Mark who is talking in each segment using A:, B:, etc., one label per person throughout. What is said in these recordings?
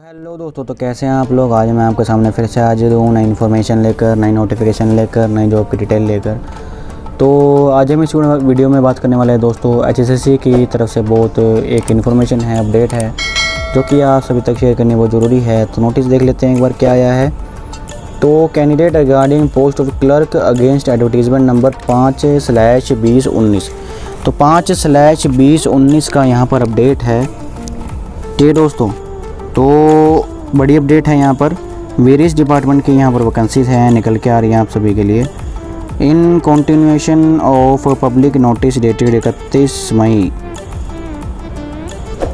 A: Hello दोस्तों तो कैसे हैं आप लोग? आज मैं आपके सामने फिर से हाजिर हूँ नई इन्फॉर्मेशन लेकर, नई नोटिफिकेशन लेकर, नई जॉब की डिटेल लेकर। तो आज हम इस वीडियो में बात करने वाले हैं दोस्तों एच की तरफ़ से बहुत एक इन्फॉर्मेशन है अपडेट है, जो कि आप सभी तक शेयर करनी बहुत ज़रूरी है। तो नोटिस देख लेते हैं एक बार क्या आया है। तो candidate regarding post of clerk against advertisement number पाँच स्लैश बीस उन्नीस। तो पाँच स्लैश बीस उन्नीस का यहाँ पर अपडेट है। ठीक दोस्तों तो बड़ी अपडेट है यहाँ पर। वेरियस डिपार्टमेंट की यहाँ पर वैकेंसीज हैं, निकल के आ रही हैं आप सभी के लिए। In continuation of public notice dated इकतीस मई।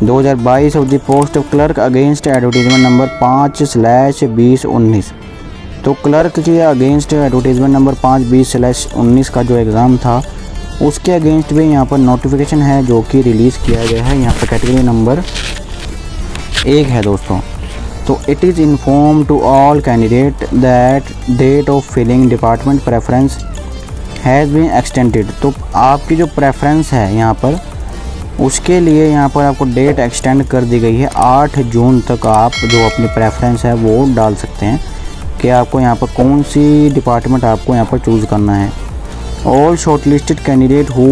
A: 2022 of the post of clerk against advertisement number पाँच स्लैश बीस उन्नीस। तो क्लर्क के अगेंस्ट एडवर्टीजमेंट नंबर पाँच, बीस स्लैश उन्नीस का जो एग्ज़ाम था, उसके अगेंस्ट भी यहाँ पर नोटिफिकेशन है जो कि रिलीज़ किया गया है। यहाँ पर कैटेगरी नंबर एक है दोस्तों। तो it is inform to all candidate that date of filling department preference has been extended तो आपकी जो प्रेफरेंस है यहाँ पर, उसके लिए यहाँ पर आपको डेट एक्सटेंड कर दी गई है। आठ जून तक आप जो अपनी प्रेफरेंस है वो डाल सकते हैं कि आपको यहाँ पर कौन सी डिपार्टमेंट आपको यहाँ पर चूज़ करना है। All shortlisted candidate who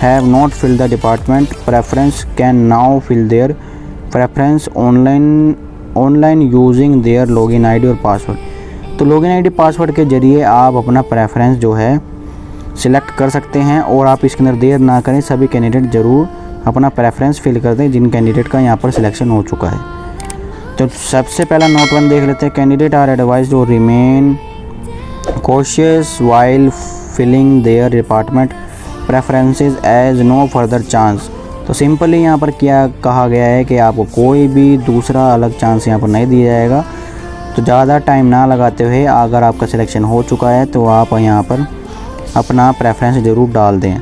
A: have not fill the department preference can now fill their preference online online using their login ID और पासवर्ड तो लॉगिन आईडी पासवर्ड के ज़रिए आप अपना प्रेफरेंस जो है सिलेक्ट कर सकते हैं और आप इसके अंदर देर ना करें, सभी कैंडिडेट ज़रूर अपना प्रेफरेंस फिल कर दें, जिन कैंडिडेट का यहाँ पर सिलेक्शन हो चुका है। तो सबसे पहला नोट वन देख लेते हैं candidate are advise to remain cautious while filling their department preferences as no further chance तो सिंपली यहाँ पर क्या कहा गया है कि आपको कोई भी दूसरा अलग चांस यहाँ पर नहीं दिया जाएगा। तो ज़्यादा टाइम ना लगाते हुए अगर आपका सिलेक्शन हो चुका है तो आप यहाँ पर अपना प्रेफरेंस ज़रूर डाल दें।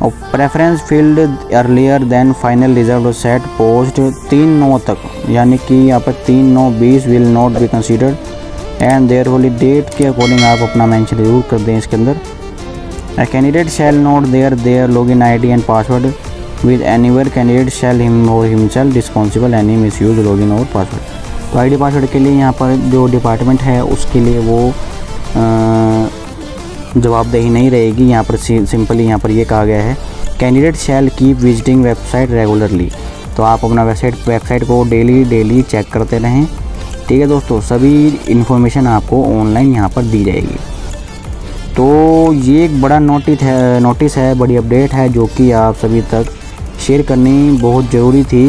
A: और preference field earlier than final result set post तीन नौ तक, यानी कि यहाँ पर तीन नौ बीस will not be considered and their holy date के अकॉर्डिंग आप अपना मैंशन ज़रूर कर दें इसके अंदर। Candidate shall note their their log in I and password where candidate shall him himself responsible any misuse log in और पासवर्ड तो आई डी पासवर्ड के लिए यहाँ पर जो डिपार्टमेंट है, उसके लिए वो जवाबदेही नहीं रहेगी। यहाँ पर सिंपली यहाँ पर ये कहा गया है candidate shall keep visiting website regularly तो आप अपना वेबसाइट वेबसाइट को डेली डेली चेक करते रहें। ठीक है दोस्तों, सभी इन्फॉर्मेशन आपको ऑनलाइन यहाँ पर दी जाएगी। तो ये एक बड़ा नोटिस है नोटिस है, बड़ी अपडेट है, जो कि आप सभी तक शेयर करनी बहुत ज़रूरी थी।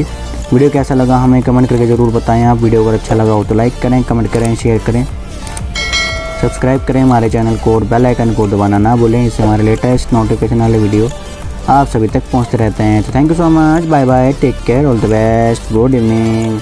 A: वीडियो कैसा लगा हमें कमेंट करके ज़रूर बताएँ। आप वीडियो अगर अच्छा लगा हो तो लाइक करें कमेंट करें शेयर करें। सब्सक्राइब करें हमारे चैनल को और बेल आइकन को दबाना ना भूलें। इससे हमारे लेटेस्ट नोटिफिकेशन वाले वीडियो आप सभी तक पहुँचते रहते हैं। तो thank you so much bye bye take care all the best good evening